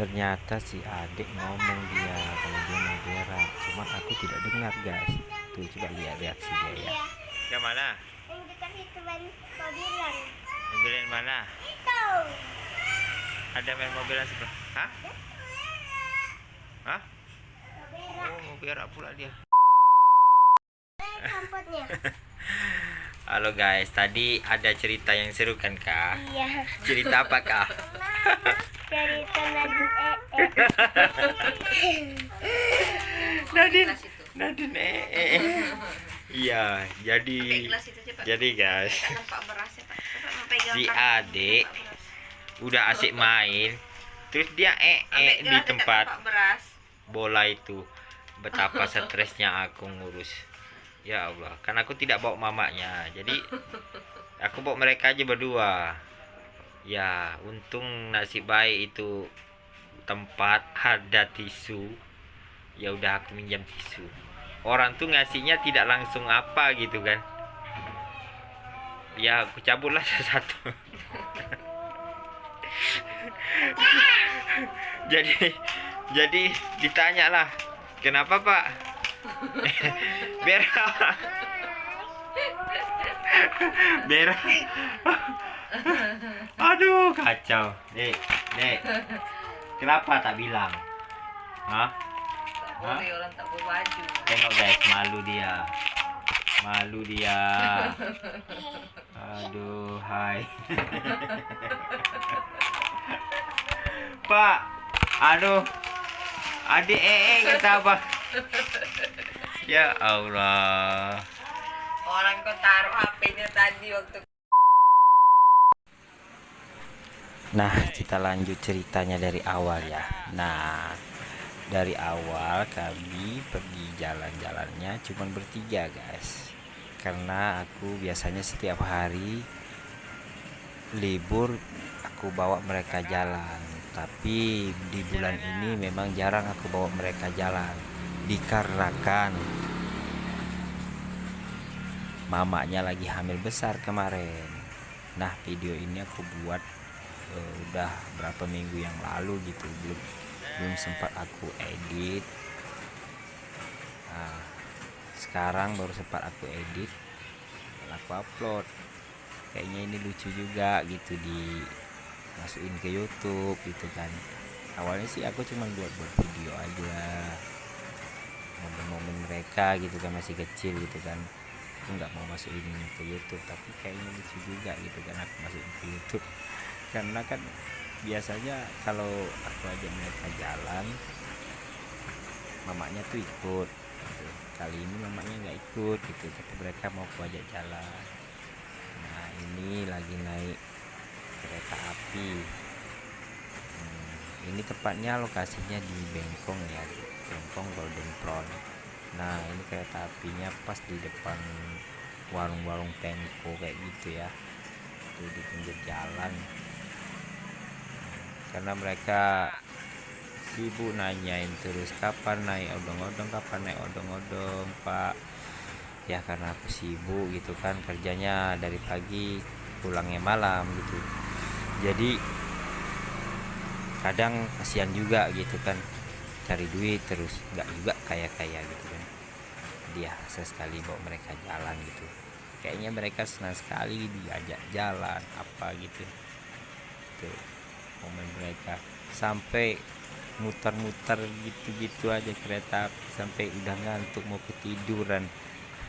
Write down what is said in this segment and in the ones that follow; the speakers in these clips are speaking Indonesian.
ternyata si adik ngomong dia kalau dia mau berak cuman aku tidak dengar guys. Tuh coba lihat reaksi dia ya. Yang mana? Yang dekat itu ban mobilan. mobilan mana? Itu. ada main mobilan sebelah hah? Hah? Berak. oh mau berak pula dia. Eh, samputnya. halo guys. Tadi ada cerita yang seru kan kak? Iya. cerita apa kak? Cerita Nadine. Ee. Nadine. Nadine eh, eh. iya jadi jadi guys. Si adik udah asik main terus dia eh eh di tempat bola itu. Betapa stresnya aku ngurus ya Allah kan aku tidak bawa mamanya jadi aku bawa mereka aja berdua. Ya untung nasib baik itu tempat ada tisu. Ya udah aku minjam tisu. Orang tuh ngasihnya tidak langsung apa gitu kan. Ya aku cabutlah satu jadi jadi ditanya lah kenapa pak berak berak aduh kacau. Dek dek kenapa tak bilang? Hah? Boleh orang tak berbaju. tengok guys malu dia. Malu dia. Aduh hai. Pak aduh. Adik eh eh kata apa ya Allah Orang kau taruh HP-nya tadi waktu Nah, kita lanjut ceritanya dari awal ya. Nah, dari awal kami pergi jalan-jalannya cuma bertiga, guys. Karena aku biasanya setiap hari libur aku bawa mereka jalan. Tapi di bulan ini memang jarang aku bawa mereka jalan dikarenakan mamanya lagi hamil besar kemarin. Nah, video ini aku buat eh, udah berapa minggu yang lalu gitu. Belum belum sempat aku edit. Nah, sekarang baru sempat aku edit. Aku upload. Kayaknya ini lucu juga gitu di masukin ke YouTube gitu kan. Awalnya sih aku cuma buat buat video aja. Momen-momen mereka gitu kan masih kecil gitu kan aku nggak mau masukin ke YouTube tapi kayaknya lucu juga gitu kan aku masukin ke YouTube. Karena kan biasanya kalau aku ajak mereka jalan mamanya tuh ikut gitu. kali ini mamanya nggak ikut gitu tapi mereka mau aku ajak jalan. Nah ini lagi naik kereta api. Hmm, ini tepatnya lokasinya di Bengkong ya Bengkong Golden Prawn nah ini kereta apinya pas di depan warung-warung Pengko kayak gitu ya. Tuh di pinggir jalan. Karena mereka sibuk nanyain terus kapan naik odong-odong? Kapan naik odong-odong pak? Ya karena aku sibuk gitu kan kerjanya dari pagi pulangnya malam gitu. Jadi kadang kasihan juga gitu kan cari duit terus. Nggak juga kaya kaya gitu dia sesekali bawa mereka jalan gitu. Kayaknya mereka senang sekali diajak jalan apa gitu. Tuh momen mereka. Sampai muter-muter gitu-gitu aja kereta sampai udah ngantuk mau ketiduran.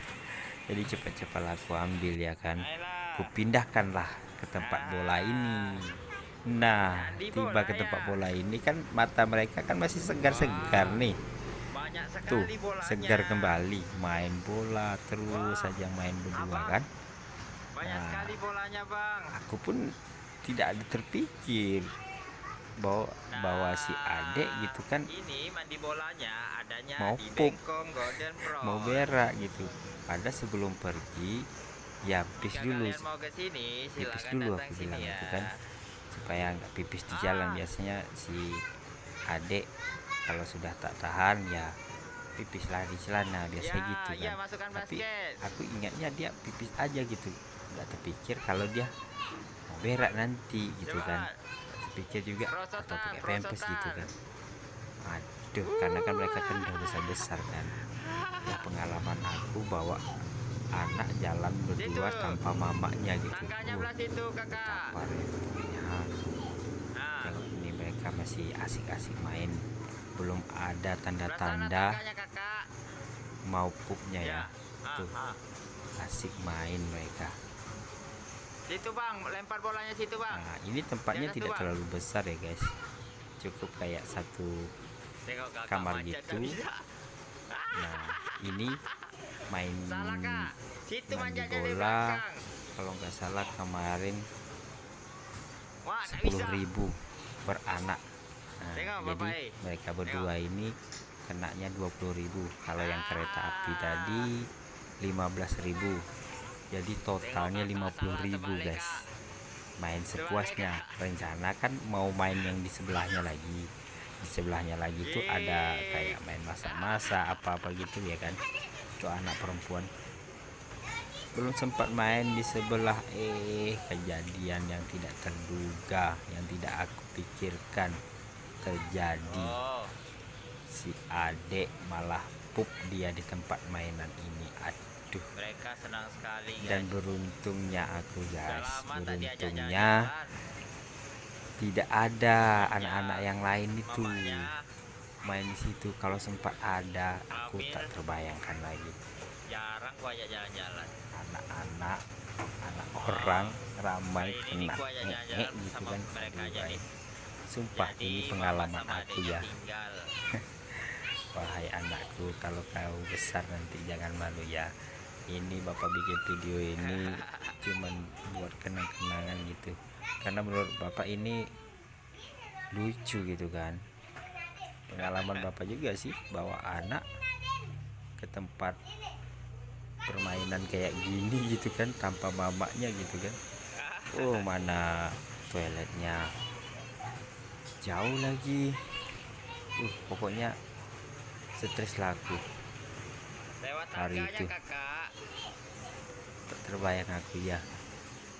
Jadi cepat-cepat aku ambil ya kan. Ku pindahkanlah ke tempat bola ini. Nah tiba ke tempat bola ini kan mata mereka kan masih segar-segar nih tuh segar kembali. Main bola terus saja main berdua kan? Nah aku pun tidak ada terpikir bahwa bahwa si adek gitu kan ini mandi bolanya adanya Mau di pup. Bengkong Golden Pro. mau berak gitu. Pada sebelum pergi ya pipis Jika dulu. kalian mau ke sini, pipis dulu aku bilang ya. gitu kan. Supaya nggak pipis di jalan. Ah. biasanya si adek kalau sudah tak tahan ya pipis lah di celana biasa Ya, gitu ya, kan. masukkan tapi basket. aku ingatnya dia pipis aja gitu. Nggak terpikir kalau dia mau berak nanti gitu Coba, kan. Pikir juga atau pakai pampers gitu kan. Aduh karena kan mereka kan udah besar besar kan. Ya pengalaman aku bawa anak jalan berdua Situ. tanpa mamanya gitu. Kakak. betapa repotnya. Aku Nah, ini mereka masih asik-asik main belum ada tanda-tanda mau pupnya ya Ah, Tuh. asik main mereka Situ bang, lempar bolanya situ bang. nah ini tempatnya Jangan tidak terlalu besar ya guys cukup kayak satu Tengok kamar gitu. nah ini main. Situ bola. kalau nggak salah kemarin Wah, tak sepuluh bisa. ribu per anak nah, Tengok, jadi mereka berdua ini kenanya 20.000 kalau yang kereta api tadi 15.000 jadi totalnya Tengok, kakak, 50.000 salah terbalik, guys. Main sepuasnya. Rencana kan mau main yang di sebelahnya lagi. Di sebelahnya lagi tuh ada kayak main masak-masak apa-apa gitu ya kan? Itu anak perempuan. Belum sempat main di sebelah eh kejadian yang tidak terduga yang tidak aku pikirkan terjadi. Oh, si adek malah pup dia di tempat mainan ini. Aduh. Mereka senang sekali guys. dan beruntungnya aku guys. diajak beruntungnya tidak ada anak-anak yang lain itu. Main di situ. Kalau sempat ada aku tak terbayangkan lagi. Jarang gua ajak jalan-jalan. anak-anak anak orang ramai Ini kena ngek jalan-jalan gitu sama kan. mereka aja nih. Sumpah Jadi, ini mama pengalaman aku ya. wahai anakku kalau kau besar nanti jangan malu ya. Ini bapak bikin video ini cuman buat kenang-kenangan gitu. Karena menurut bapak ini lucu gitu kan. Pengalaman bapak juga sih bawa anak ke tempat permainan kayak gini gitu kan tanpa mamanya gitu kan. Oh mana toiletnya jauh lagi uh pokoknya stres lah aku Lewat Hari itu. kakak. terbayang aku ya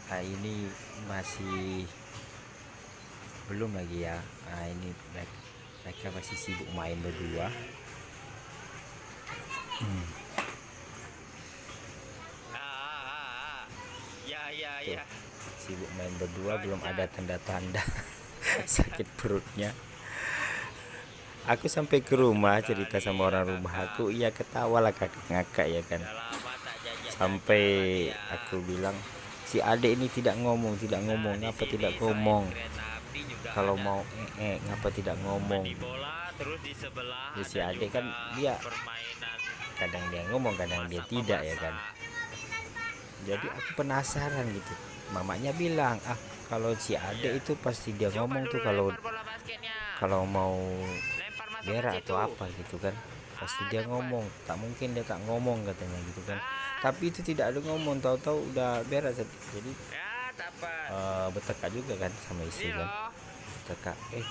nah ini masih belum lagi ya nah ini mereka, mereka masih sibuk main berdua Hmm, Ah, ah, ah. Ya ya Tuh. ya. sibuk main berdua belum ada tanda-tanda sakit perutnya. Aku sampai ke rumah cerita sama orang rumah aku. Iya ketawa lah kakak ngakak ya kan. Sampai aku bilang si adek ini tidak ngomong tidak ngomong. Sini tidak ngomong? Kalau mau eh, ngapa tidak ngomong? Mandi bola terus di sebelah Ya, si adek kan dia kadang dia ngomong kadang dia tidak ya kan. Jadi aku penasaran gitu. Mamanya bilang ah kalau si adek itu pasti dia Coba ngomong tuh kalau kalau mau berak atau apa gitu kan pasti Ah, dia ngomong. Tak mungkin dia tak ngomong katanya gitu kan. Ah, tapi itu tidak ada ngomong tahu-tahu udah berak jadi ya dapat. eh, bertekak juga kan sama istri ini kan. loh. Bertekak eh. Ah,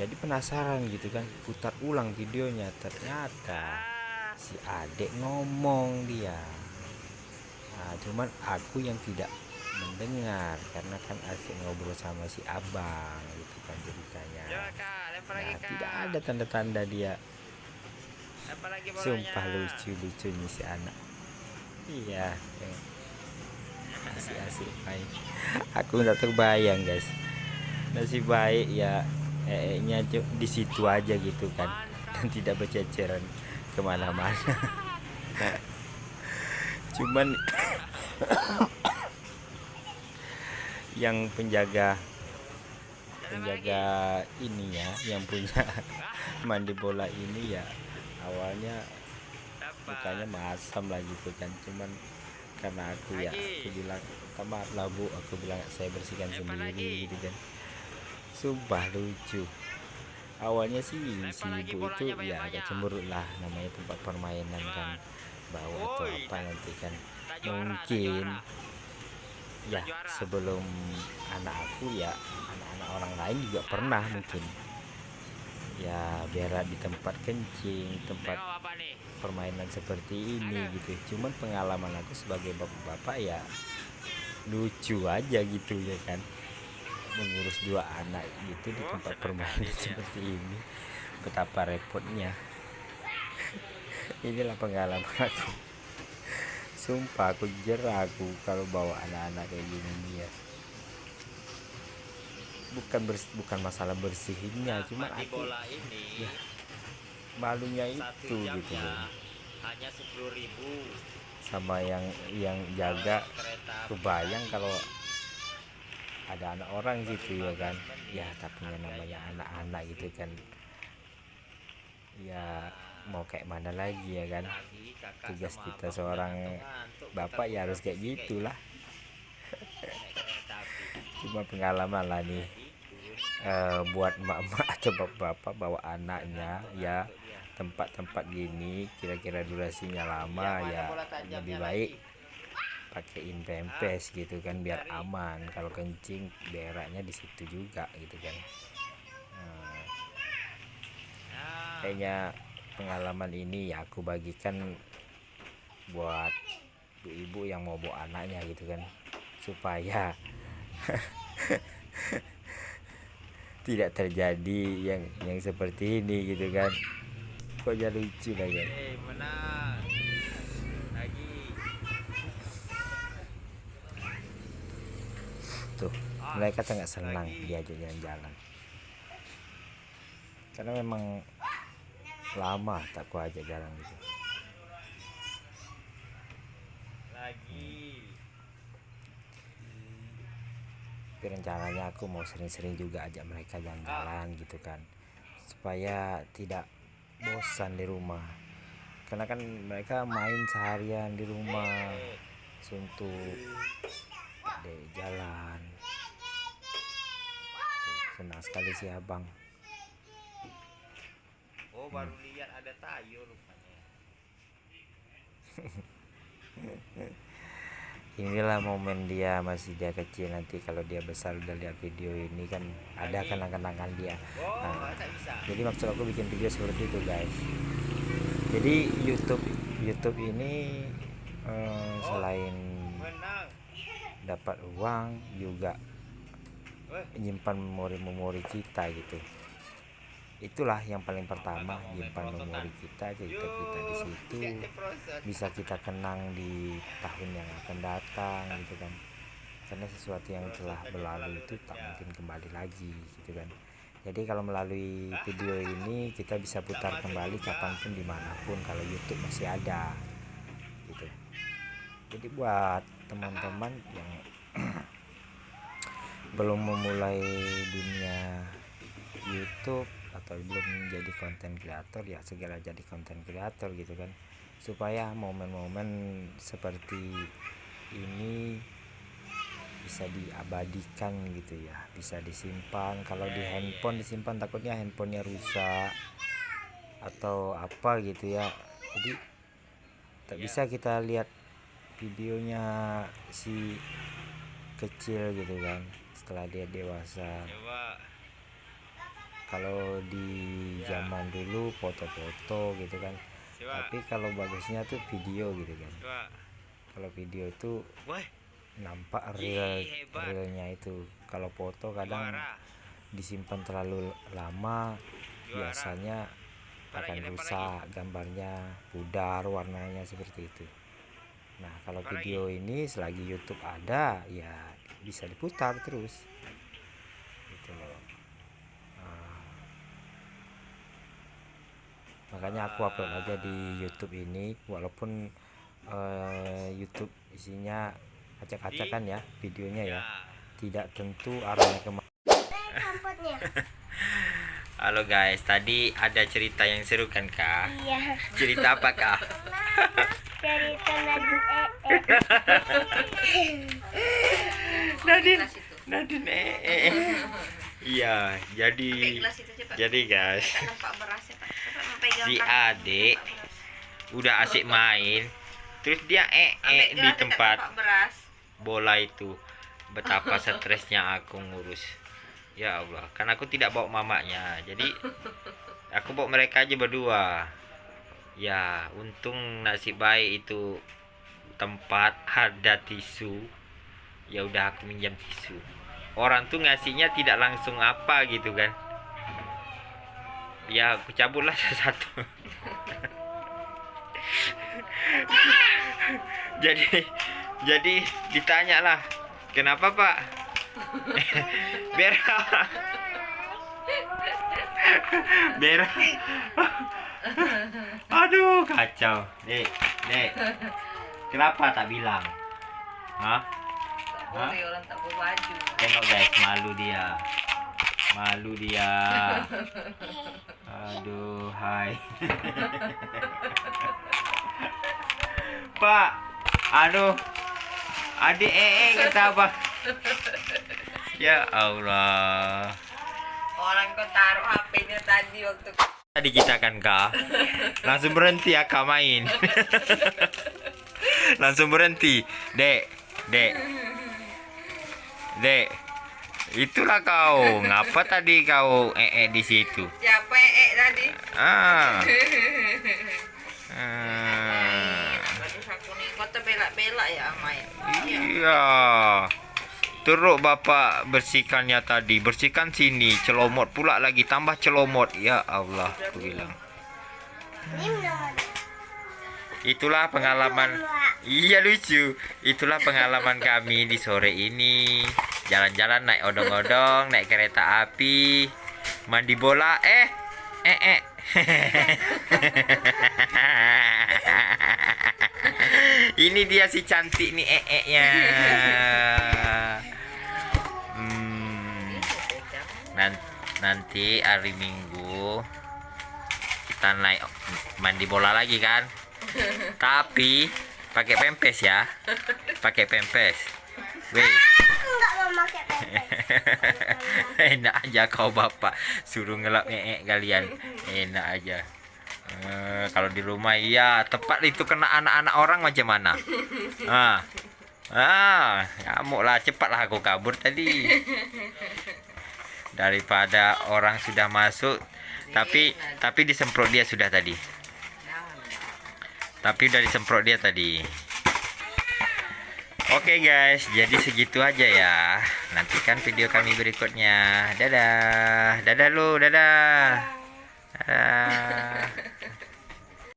jadi penasaran gitu kan putar ulang videonya. Ternyata si adek ngomong dia. Nah, cuman aku yang tidak mendengar karena kan asik ngobrol sama si abang gitu kan ceritanya. Coba kak. Lempar lagi nah tidak ada tanda-tanda dia. Sumpah lucu lucunya si anak. Iya eh. masih asik main aku nggak terbayang guys. Masih baik ya eh nya di situ aja gitu kan. Dan tidak berceceran ke mana-mana. Cuman yang penjaga penjaga ini ya yang punya mandi bola ini ya awalnya mukanya masam lah gitu kan cuman karena aku ya aku bilang "Minta maaf lah bu aku bilang saya bersihkan sendiri gitu kan. Sumpah lucu. Awalnya sih si ibu itu ya agak cemberut lah namanya tempat permainan kan. Bau atau apa nanti kan. Mungkin. Ya sebelum anak aku ya anak-anak orang lain juga pernah mungkin. Ya berak di tempat kencing tempat permainan seperti ini gitu. Cuman pengalaman aku sebagai bapak-bapak ya lucu aja gitu ya kan? Mengurus dua anak gitu di Oh, tempat permainan dia. seperti ini. Betapa repotnya. Inilah pengalaman aku sumpah aku jerah aku kalau bawa anak-anak kayak gini dia bukan bers- bukan masalah bersihinnya cuma mandi aku bola ini malunya satu itu gitu loh. hanya sepuluh ribu. Sama yang yang jaga kebayang kalau ada anak orang gitu ya kan. ya tapi namanya anak-anak gitu kan. Ya mau kayak mana lagi ya kan? Tugas kita seorang bapak ya harus kayak gitulah. Cuma pengalaman lah nih eh, buat emak-emak atau bapak-bapak bawa anaknya ya tempat-tempat gini kira-kira durasinya lama ya lebih baik pakein pempes gitu kan biar aman. Kalau kencing beraknya di situ juga gitu kan. Nah, kayaknya pengalaman ini ya aku bagikan buat ibu-ibu yang mau bawa anaknya gitu kan. Supaya tidak terjadi yang yang seperti ini gitu kan. Kok jadi lucu lah eh, menang. Lagi. tuh mereka sangat senang diajak jalan-jalan. Karena memang lama tak ku ajak jalan gitu lagi. Tapi rencananya aku mau sering-sering juga ajak mereka jalan-jalan gitu kan. Supaya tidak bosan di rumah. Karena kan mereka main seharian di rumah. Suntuk. Ada jalan. Senang sekali sih abang oh baru lihat ada tayo rupanya. Inilah momen dia masih dia kecil nanti kalau dia besar udah lihat video ini kan ada kenang-kenangan dia. Oh Nah. jadi maksud aku bikin video seperti itu guys. Jadi YouTube YouTube ini eh, selain menang. dapat uang juga menyimpan memori-memori kita gitu itulah yang paling pertama menyimpan memori kita cerita kita di situ. Bisa kita kenang di tahun yang akan datang gitu kan. Karena sesuatu yang telah berlalu itu tak mungkin kembali lagi gitu kan. Jadi kalau melalui video ini kita bisa putar kembali kapan pun di mana pun kalau YouTube masih ada gitu. Jadi buat teman-teman yang belum memulai dunia YouTube atau belum menjadi konten kreator ya segera jadi konten kreator gitu kan. Supaya momen-momen seperti ini bisa diabadikan gitu ya bisa disimpan. Kalau di handphone disimpan takutnya handphonenya rusak atau apa gitu ya. Jadi tak bisa kita lihat videonya si kecil gitu kan setelah dia dewasa. Coba kalau di zaman dulu foto-foto gitu kan. Tapi kalau bagusnya tuh video gitu kan. Kalau video itu wah nampak real realnya itu. Kalau foto kadang juara. disimpan terlalu lama Juara. biasanya akan rusak gambarnya pudar warnanya seperti itu. Nah kalau video ini selagi YouTube ada ya bisa diputar terus gitu loh Nah, makanya aku upload aja di YouTube ini walaupun eh, YouTube isinya acak-acakan ya videonya ya tidak tentu arahnya ke mana. Halo guys, tadi ada cerita yang seru kan kak? Iya. Cerita apa kak? Cerita Nadine ee. Nadine, Nadine eh, eh. Iya, jadi jadi guys, nampak berasnya si adik udah asik main, terus dia eh Ambil eh di tempat bola itu. Betapa stresnya aku ngurus. Ya Allah, kan aku tidak bawa mamanya, jadi aku bawa mereka aja berdua. Ya, untung nasib baik itu tempat ada tisu. Ya udah aku minjam tisu. orang tuh ngasihnya tidak langsung apa gitu kan ya aku cabutlah satu jadi jadi ditanya lah kenapa pak Bera Bera aduh kacau dek dek kenapa tak bilang Hah? Orang tak berbaju. Tengok guys, malu dia. Malu dia. Aduh, hai. Pak, aduh. Adik ee kata apa? Ya Allah. Orang kau taruh HP-nya tadi waktu Tadi kita kan kak Langsung berhenti ya kak main Langsung berhenti Dek Dek Dek Itulah kau Ngapa tadi kau ee di situ siapa ee tadi? Ah. Ah. Ya Amai. Iya. Teruk bapak bersihkannya tadi. Bersihkan sini Celomot pula lagi. Tambah celomot. Ya Allah Aku bilang. Itulah pengalaman. Iya lucu. Itulah pengalaman kami di sore ini. Jalan-jalan naik odong-odong Naik kereta api Mandi bola. Eh Eh eh. Ini dia si cantik nih eh eh nya. Hmm, nan- Nanti hari Minggu Kita naik mandi bola lagi kan? Tapi pakai pempes ya. Pakai pempes. Weh, Aku nggak mau pakai pempes. enak aja kau bapak suruh ngelap ee kalian. Enak aja. Eh, kalau di rumah iya tepat itu kena anak-anak orang macam mana? Ah. Ah, ngamuk lah cepatlah aku kabur tadi. Daripada orang sudah masuk tapi tapi disemprot dia sudah tadi. Tapi udah disemprot dia tadi. Oke guys, jadi segitu aja ya. Nantikan video kami berikutnya. Dadah. Dadah lu, dadah. Dadah.